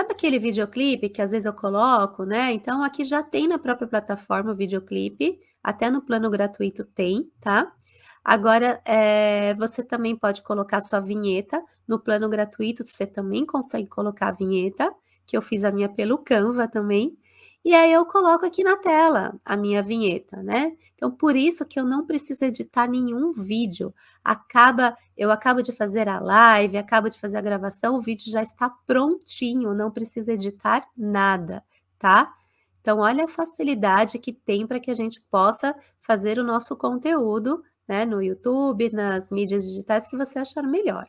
sabe aquele videoclipe que às vezes eu coloco, né, então aqui já tem na própria plataforma o videoclipe, até no plano gratuito tem, tá. Agora, eh, você também pode colocar sua vinheta, no plano gratuito você também consegue colocar a vinheta, que eu fiz a minha pelo Canva também, e aí eu coloco aqui na tela a minha vinheta, né. Então por isso que eu não preciso editar nenhum vídeo, acaba eu acabo de fazer a live, acabo de fazer a gravação, o vídeo já está prontinho, não precisa editar nada, tá. Então olha a facilidade que tem para que a gente possa fazer o nosso conteúdo, né, no YouTube, nas mídias digitais que você achar melhor.